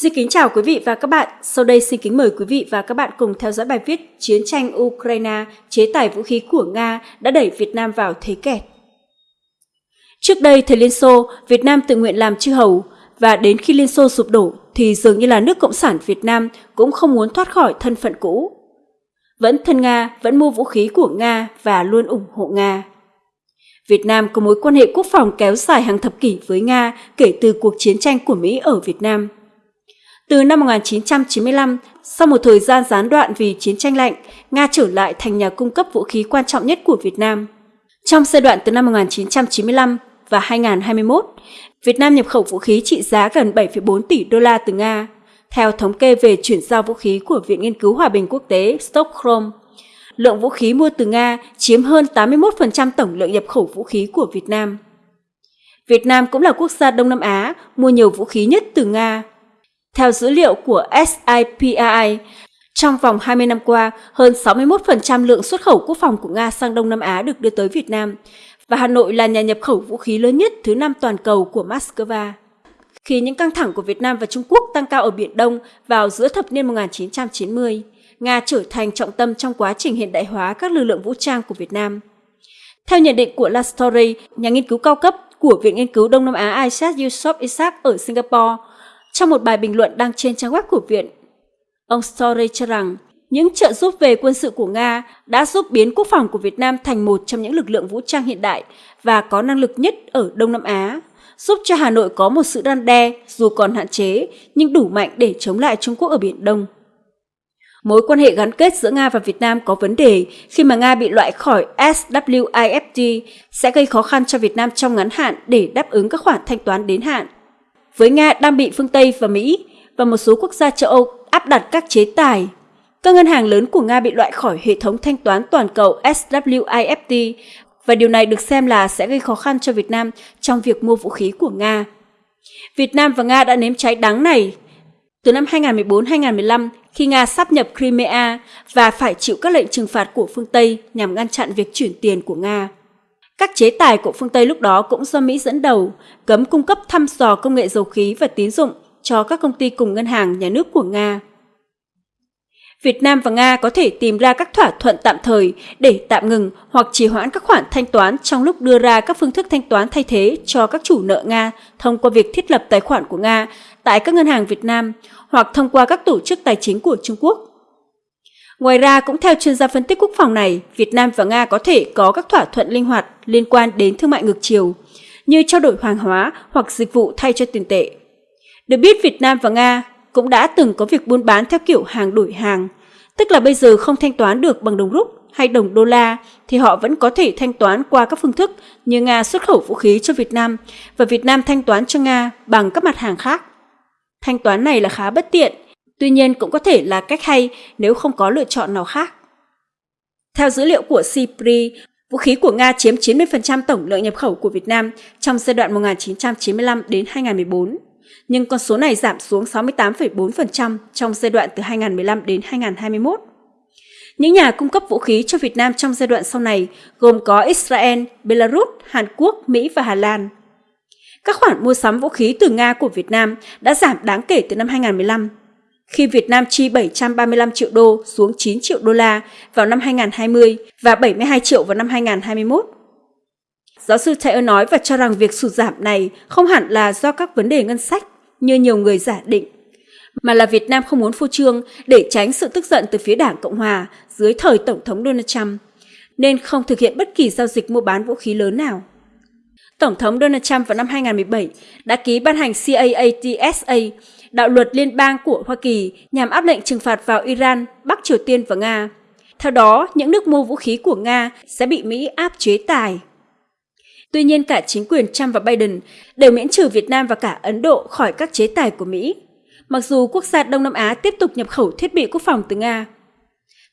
Xin kính chào quý vị và các bạn. Sau đây xin kính mời quý vị và các bạn cùng theo dõi bài viết Chiến tranh Ukraine, chế tài vũ khí của Nga đã đẩy Việt Nam vào thế kẹt. Trước đây, thời Liên Xô, Việt Nam tự nguyện làm chư hầu, và đến khi Liên Xô sụp đổ thì dường như là nước Cộng sản Việt Nam cũng không muốn thoát khỏi thân phận cũ. Vẫn thân Nga, vẫn mua vũ khí của Nga và luôn ủng hộ Nga. Việt Nam có mối quan hệ quốc phòng kéo dài hàng thập kỷ với Nga kể từ cuộc chiến tranh của Mỹ ở Việt Nam. Từ năm 1995, sau một thời gian gián đoạn vì chiến tranh lạnh, Nga trở lại thành nhà cung cấp vũ khí quan trọng nhất của Việt Nam. Trong giai đoạn từ năm 1995 và 2021, Việt Nam nhập khẩu vũ khí trị giá gần 7,4 tỷ đô la từ Nga, theo thống kê về chuyển giao vũ khí của Viện Nghiên cứu Hòa bình Quốc tế Stockholm. Lượng vũ khí mua từ Nga chiếm hơn 81% tổng lượng nhập khẩu vũ khí của Việt Nam. Việt Nam cũng là quốc gia Đông Nam Á mua nhiều vũ khí nhất từ Nga. Theo dữ liệu của SIPRI, trong vòng 20 năm qua, hơn 61% lượng xuất khẩu quốc phòng của Nga sang Đông Nam Á được đưa tới Việt Nam, và Hà Nội là nhà nhập khẩu vũ khí lớn nhất thứ năm toàn cầu của Moscow. Khi những căng thẳng của Việt Nam và Trung Quốc tăng cao ở Biển Đông vào giữa thập niên 1990, Nga trở thành trọng tâm trong quá trình hiện đại hóa các lực lượng vũ trang của Việt Nam. Theo nhận định của La Story, nhà nghiên cứu cao cấp của Viện Nghiên cứu Đông Nam Á Isaac Yusof Isaac ở Singapore, trong một bài bình luận đăng trên trang web của viện, ông Story cho rằng những trợ giúp về quân sự của Nga đã giúp biến quốc phòng của Việt Nam thành một trong những lực lượng vũ trang hiện đại và có năng lực nhất ở Đông Nam Á, giúp cho Hà Nội có một sự răn đe dù còn hạn chế nhưng đủ mạnh để chống lại Trung Quốc ở Biển Đông. Mối quan hệ gắn kết giữa Nga và Việt Nam có vấn đề khi mà Nga bị loại khỏi SWIFT sẽ gây khó khăn cho Việt Nam trong ngắn hạn để đáp ứng các khoản thanh toán đến hạn. Với Nga đang bị phương Tây và Mỹ và một số quốc gia châu Âu áp đặt các chế tài các ngân hàng lớn của Nga bị loại khỏi hệ thống thanh toán toàn cầu SWIFT và điều này được xem là sẽ gây khó khăn cho Việt Nam trong việc mua vũ khí của Nga. Việt Nam và Nga đã nếm trái đắng này từ năm 2014-2015 khi Nga sắp nhập Crimea và phải chịu các lệnh trừng phạt của phương Tây nhằm ngăn chặn việc chuyển tiền của Nga. Các chế tài của phương Tây lúc đó cũng do Mỹ dẫn đầu, cấm cung cấp thăm dò công nghệ dầu khí và tín dụng cho các công ty cùng ngân hàng nhà nước của Nga. Việt Nam và Nga có thể tìm ra các thỏa thuận tạm thời để tạm ngừng hoặc trì hoãn các khoản thanh toán trong lúc đưa ra các phương thức thanh toán thay thế cho các chủ nợ Nga thông qua việc thiết lập tài khoản của Nga tại các ngân hàng Việt Nam hoặc thông qua các tổ chức tài chính của Trung Quốc. Ngoài ra, cũng theo chuyên gia phân tích quốc phòng này, Việt Nam và Nga có thể có các thỏa thuận linh hoạt liên quan đến thương mại ngược chiều, như trao đổi hàng hóa hoặc dịch vụ thay cho tiền tệ. Được biết, Việt Nam và Nga cũng đã từng có việc buôn bán theo kiểu hàng đổi hàng, tức là bây giờ không thanh toán được bằng đồng rúp hay đồng đô la thì họ vẫn có thể thanh toán qua các phương thức như Nga xuất khẩu vũ khí cho Việt Nam và Việt Nam thanh toán cho Nga bằng các mặt hàng khác. Thanh toán này là khá bất tiện, tuy nhiên cũng có thể là cách hay nếu không có lựa chọn nào khác. Theo dữ liệu của CIPRI, vũ khí của Nga chiếm 90% tổng lượng nhập khẩu của Việt Nam trong giai đoạn 1995 đến 2014 nhưng con số này giảm xuống 68,4% trong giai đoạn từ 2015 đến 2021. Những nhà cung cấp vũ khí cho Việt Nam trong giai đoạn sau này gồm có Israel, Belarus, Hàn Quốc, Mỹ và Hà Lan. Các khoản mua sắm vũ khí từ Nga của Việt Nam đã giảm đáng kể từ năm 2015, khi Việt Nam chi 735 triệu đô xuống 9 triệu đô la vào năm 2020 và 72 triệu vào năm 2021. Giáo sư Taylor nói và cho rằng việc sụt giảm này không hẳn là do các vấn đề ngân sách như nhiều người giả định, mà là Việt Nam không muốn phô trương để tránh sự tức giận từ phía Đảng Cộng Hòa dưới thời Tổng thống Donald Trump, nên không thực hiện bất kỳ giao dịch mua bán vũ khí lớn nào. Tổng thống Donald Trump vào năm 2017 đã ký ban hành CAATSA, đạo luật liên bang của Hoa Kỳ nhằm áp lệnh trừng phạt vào Iran, Bắc Triều Tiên và Nga. Theo đó, những nước mua vũ khí của Nga sẽ bị Mỹ áp chế tài. Tuy nhiên cả chính quyền Trump và Biden đều miễn trừ Việt Nam và cả Ấn Độ khỏi các chế tài của Mỹ, mặc dù quốc gia Đông Nam Á tiếp tục nhập khẩu thiết bị quốc phòng từ Nga.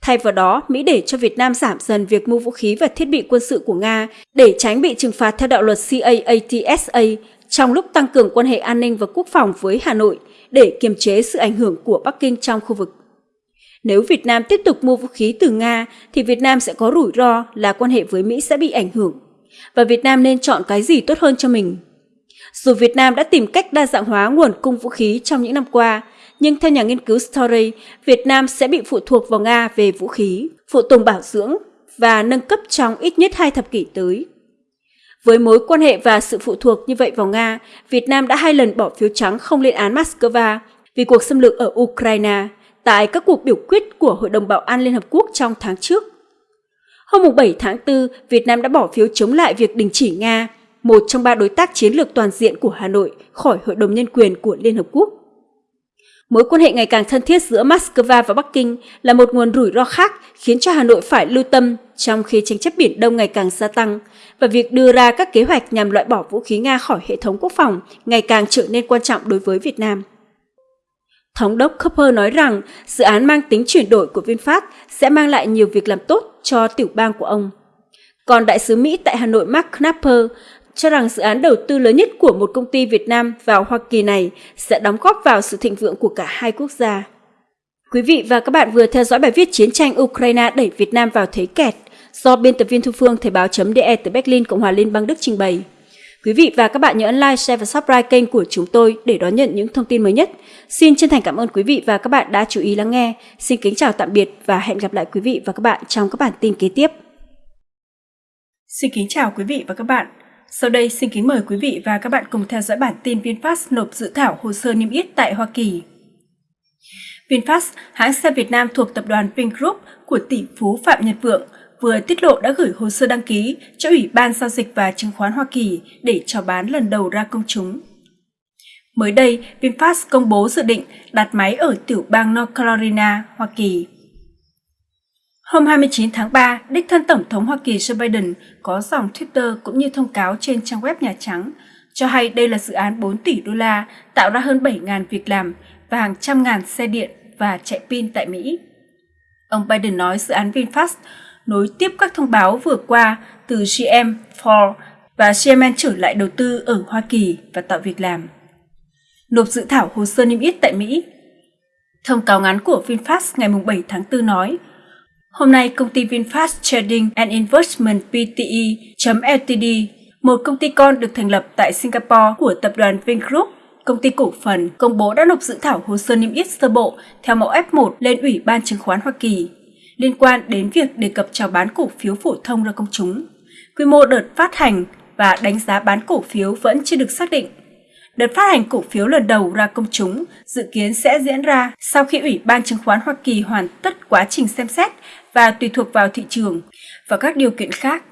Thay vào đó, Mỹ để cho Việt Nam giảm dần việc mua vũ khí và thiết bị quân sự của Nga để tránh bị trừng phạt theo đạo luật CAATSA trong lúc tăng cường quan hệ an ninh và quốc phòng với Hà Nội để kiềm chế sự ảnh hưởng của Bắc Kinh trong khu vực. Nếu Việt Nam tiếp tục mua vũ khí từ Nga thì Việt Nam sẽ có rủi ro là quan hệ với Mỹ sẽ bị ảnh hưởng và Việt Nam nên chọn cái gì tốt hơn cho mình. Dù Việt Nam đã tìm cách đa dạng hóa nguồn cung vũ khí trong những năm qua, nhưng theo nhà nghiên cứu Story, Việt Nam sẽ bị phụ thuộc vào Nga về vũ khí, phụ tùng bảo dưỡng và nâng cấp trong ít nhất hai thập kỷ tới. Với mối quan hệ và sự phụ thuộc như vậy vào Nga, Việt Nam đã hai lần bỏ phiếu trắng không lên án Moscow vì cuộc xâm lược ở Ukraine tại các cuộc biểu quyết của Hội đồng Bảo an Liên Hợp Quốc trong tháng trước. Hôm 7 tháng 4, Việt Nam đã bỏ phiếu chống lại việc đình chỉ Nga, một trong ba đối tác chiến lược toàn diện của Hà Nội khỏi Hội đồng Nhân quyền của Liên Hợp Quốc. Mối quan hệ ngày càng thân thiết giữa Moscow và Bắc Kinh là một nguồn rủi ro khác khiến cho Hà Nội phải lưu tâm trong khi tranh chấp Biển Đông ngày càng gia tăng và việc đưa ra các kế hoạch nhằm loại bỏ vũ khí Nga khỏi hệ thống quốc phòng ngày càng trở nên quan trọng đối với Việt Nam. Thống đốc Cooper nói rằng dự án mang tính chuyển đổi của VinFast sẽ mang lại nhiều việc làm tốt cho tiểu bang của ông. Còn đại sứ Mỹ tại Hà Nội Mark Knapper cho rằng dự án đầu tư lớn nhất của một công ty Việt Nam vào Hoa Kỳ này sẽ đóng góp vào sự thịnh vượng của cả hai quốc gia. Quý vị và các bạn vừa theo dõi bài viết Chiến tranh Ukraine đẩy Việt Nam vào thế kẹt do biên tập viên Thu Phương Thời báo.de từ Berlin, Cộng hòa Liên bang Đức trình bày. Quý vị và các bạn nhớ ấn like, share và subscribe kênh của chúng tôi để đón nhận những thông tin mới nhất. Xin chân thành cảm ơn quý vị và các bạn đã chú ý lắng nghe. Xin kính chào tạm biệt và hẹn gặp lại quý vị và các bạn trong các bản tin kế tiếp. Xin kính chào quý vị và các bạn. Sau đây xin kính mời quý vị và các bạn cùng theo dõi bản tin VinFast nộp dự thảo hồ sơ niêm yết tại Hoa Kỳ. VinFast, hãng xe Việt Nam thuộc tập đoàn Vingroup của tỷ phú Phạm Nhật Vượng, vừa tiết lộ đã gửi hồ sơ đăng ký cho Ủy ban Giao dịch và Chứng khoán Hoa Kỳ để chào bán lần đầu ra công chúng. Mới đây, VinFast công bố dự định đặt máy ở tiểu bang North Carolina, Hoa Kỳ. Hôm 29 tháng 3, đích thân Tổng thống Hoa Kỳ Joe Biden có dòng Twitter cũng như thông cáo trên trang web Nhà Trắng cho hay đây là dự án 4 tỷ đô la tạo ra hơn 7.000 việc làm và hàng trăm ngàn xe điện và chạy pin tại Mỹ. Ông Biden nói dự án VinFast nối tiếp các thông báo vừa qua từ GM, Ford và GM trở lại đầu tư ở Hoa Kỳ và tạo việc làm. Nộp dự thảo hồ sơ niêm yết tại Mỹ Thông cáo ngắn của VinFast ngày 7 tháng 4 nói, Hôm nay, công ty VinFast Trading and Investment Pte.Ltd, một công ty con được thành lập tại Singapore của tập đoàn Vingroup, công ty cổ phần, công bố đã nộp dự thảo hồ sơ niêm yết sơ bộ theo mẫu F1 lên Ủy ban chứng khoán Hoa Kỳ liên quan đến việc đề cập chào bán cổ phiếu phổ thông ra công chúng. Quy mô đợt phát hành và đánh giá bán cổ phiếu vẫn chưa được xác định. Đợt phát hành cổ phiếu lần đầu ra công chúng dự kiến sẽ diễn ra sau khi Ủy ban chứng khoán Hoa Kỳ hoàn tất quá trình xem xét và tùy thuộc vào thị trường và các điều kiện khác.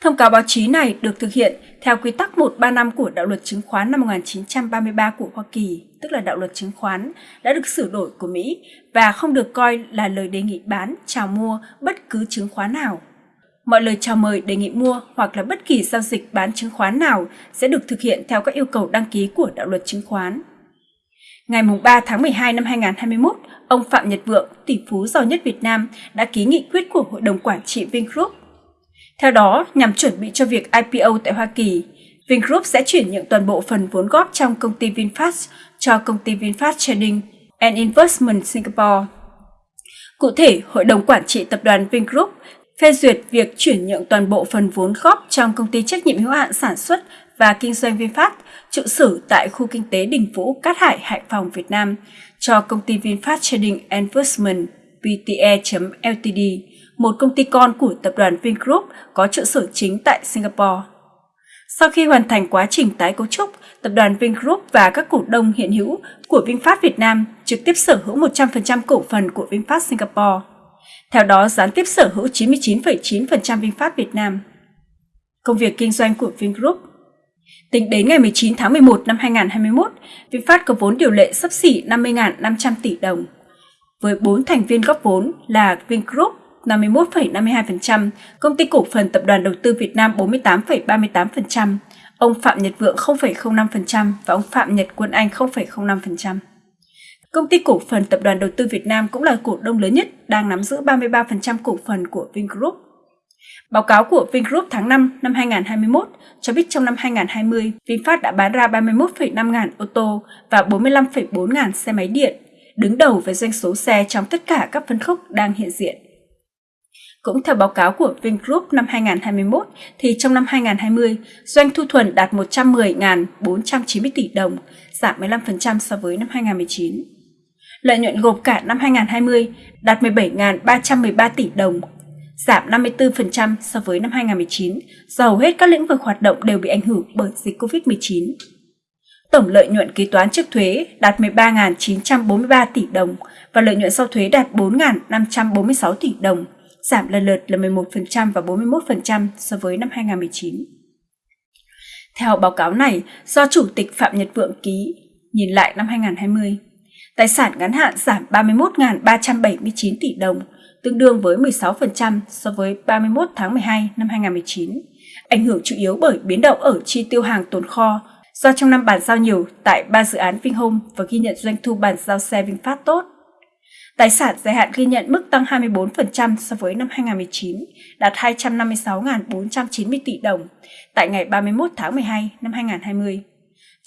Thông cáo báo chí này được thực hiện theo quy tắc 135 của Đạo luật chứng khoán năm 1933 của Hoa Kỳ, tức là Đạo luật chứng khoán, đã được sửa đổi của Mỹ và không được coi là lời đề nghị bán, chào mua bất cứ chứng khoán nào. Mọi lời chào mời đề nghị mua hoặc là bất kỳ giao dịch bán chứng khoán nào sẽ được thực hiện theo các yêu cầu đăng ký của Đạo luật chứng khoán. Ngày 3 tháng 12 năm 2021, ông Phạm Nhật Vượng, tỷ phú giàu nhất Việt Nam, đã ký nghị quyết của Hội đồng Quản trị Vingroup. Theo đó, nhằm chuẩn bị cho việc IPO tại Hoa Kỳ, Vingroup sẽ chuyển nhượng toàn bộ phần vốn góp trong công ty VinFast cho công ty VinFast Trading and Investment Singapore. Cụ thể, Hội đồng Quản trị Tập đoàn Vingroup phê duyệt việc chuyển nhượng toàn bộ phần vốn góp trong công ty trách nhiệm hữu hạn sản xuất và kinh doanh VinFast trụ sở tại khu kinh tế Đình Vũ, Cát Hải, Hải Phòng, Việt Nam cho công ty VinFast Trading Investment Pte.Ltd, một công ty con của tập đoàn Vingroup có trụ sở chính tại Singapore. Sau khi hoàn thành quá trình tái cấu trúc, tập đoàn Vingroup và các cổ đông hiện hữu của VinFast Việt Nam trực tiếp sở hữu 100% cổ phần của VinFast Singapore. Theo đó, gián tiếp sở hữu 99,9% VinFast Việt Nam. Công việc kinh doanh của Vingroup Tính đến ngày 19 tháng 11 năm 2021, VinFast có vốn điều lệ sấp xỉ 50.500 tỷ đồng. Với 4 thành viên góp vốn là Vingroup 51,52%, công ty cổ phần tập đoàn đầu tư Việt Nam 48,38%, ông Phạm Nhật Vượng 0,05% và ông Phạm Nhật Quân Anh 0,05%. Công ty cổ phần tập đoàn đầu tư Việt Nam cũng là cổ đông lớn nhất, đang nắm giữ 33% cổ phần của Vingroup. Báo cáo của Vingroup tháng 5 năm 2021 cho biết trong năm 2020, VinFast đã bán ra 31,5 ngàn ô tô và 45,4 ngàn xe máy điện, đứng đầu về doanh số xe trong tất cả các phân khúc đang hiện diện. Cũng theo báo cáo của Vingroup năm 2021, thì trong năm 2020, doanh thu thuần đạt 110.490 tỷ đồng, giảm 15% so với năm 2019. Lợi nhuận gộp cả năm 2020 đạt 17.313 tỷ đồng, giảm 54% so với năm 2019 do hầu hết các lĩnh vực hoạt động đều bị ảnh hưởng bởi dịch COVID-19. Tổng lợi nhuận kế toán trước thuế đạt 13.943 tỷ đồng và lợi nhuận sau thuế đạt 4.546 tỷ đồng, giảm lần lượt là 11% và 41% so với năm 2019. Theo báo cáo này, do Chủ tịch Phạm Nhật Vượng ký, nhìn lại năm 2020, tài sản ngắn hạn giảm 31.379 tỷ đồng, tương đương với 16% so với 31 tháng 12 năm 2019, ảnh hưởng chủ yếu bởi biến động ở chi tiêu hàng tồn kho do trong năm bàn giao nhiều tại ba dự án Vinhome và ghi nhận doanh thu bàn giao xe VinFast tốt. Tài sản dài hạn ghi nhận mức tăng 24% so với năm 2019, đạt 256.490 tỷ đồng tại ngày 31 tháng 12 năm 2020.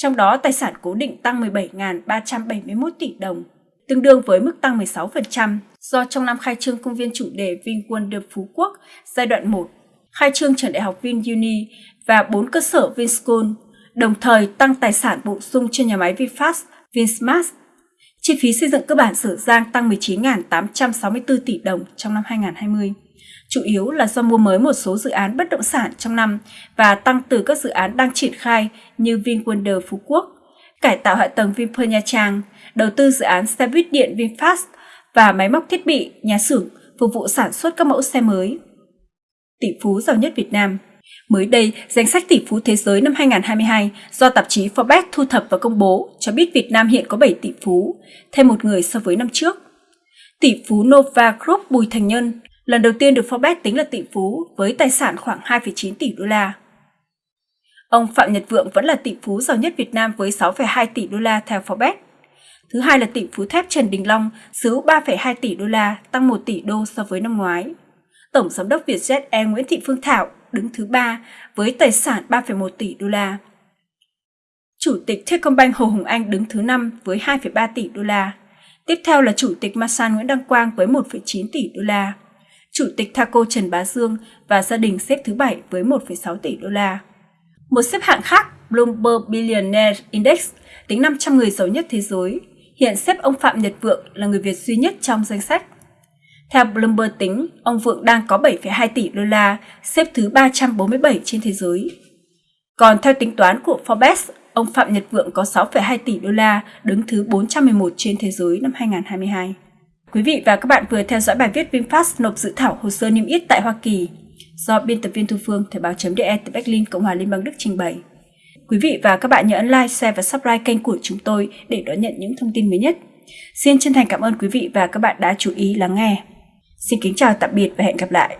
Trong đó, tài sản cố định tăng 17.371 tỷ đồng, tương đương với mức tăng 16% do trong năm khai trương công viên chủ đề VinWonder Phú Quốc giai đoạn 1, khai trương trường đại học VinUni và 4 cơ sở Vinschool, đồng thời tăng tài sản bổ sung cho nhà máy VinFast, Vinsmart. Chi phí xây dựng cơ bản Sở Giang tăng 19.864 tỷ đồng trong năm 2020, chủ yếu là do mua mới một số dự án bất động sản trong năm và tăng từ các dự án đang triển khai như VinWonder Phú Quốc, cải tạo hạ tầng Vinpearl Nha Trang, đầu tư dự án xe buýt điện VinFast và máy móc thiết bị, nhà xưởng phục vụ sản xuất các mẫu xe mới. Tỷ phú giàu nhất Việt Nam Mới đây, danh sách tỷ phú thế giới năm 2022 do tạp chí Forbes thu thập và công bố cho biết Việt Nam hiện có 7 tỷ phú, thêm một người so với năm trước. Tỷ phú Nova Group Bùi Thành Nhân lần đầu tiên được Forbes tính là tỷ phú với tài sản khoảng 2,9 tỷ đô la. Ông Phạm Nhật Vượng vẫn là tỷ phú giàu nhất Việt Nam với 6,2 tỷ đô la theo Forbes. Thứ hai là tỷ phú thép Trần Đình Long, xứ 3,2 tỷ đô la, tăng 1 tỷ đô so với năm ngoái. Tổng giám đốc Vietjet Air Nguyễn Thị Phương Thảo đứng thứ ba với tài sản 3,1 tỷ đô la. Chủ tịch Techcombank Hồ Hùng Anh đứng thứ năm với 2,3 tỷ đô la. Tiếp theo là Chủ tịch Masan Nguyễn Đăng Quang với 1,9 tỷ đô la. Chủ tịch Thaco Trần Bá Dương và gia đình xếp thứ bảy với 1,6 tỷ đô la. Một xếp hạng khác, Bloomberg Billionaire Index, tính 500 người giàu nhất thế giới, hiện xếp ông Phạm Nhật Vượng là người Việt duy nhất trong danh sách. Theo Bloomberg tính, ông Vượng đang có 7,2 tỷ đô la, xếp thứ 347 trên thế giới. Còn theo tính toán của Forbes, ông Phạm Nhật Vượng có 6,2 tỷ đô la, đứng thứ 411 trên thế giới năm 2022. Quý vị và các bạn vừa theo dõi bài viết VinFast nộp dự thảo hồ sơ niêm yết tại Hoa Kỳ do biên tập viên Thu Phương Thời báo.de từ Berlin, Cộng hòa Liên bang Đức trình bày. Quý vị và các bạn nhớ ấn like, share và subscribe kênh của chúng tôi để đón nhận những thông tin mới nhất. Xin chân thành cảm ơn quý vị và các bạn đã chú ý lắng nghe. Xin kính chào tạm biệt và hẹn gặp lại.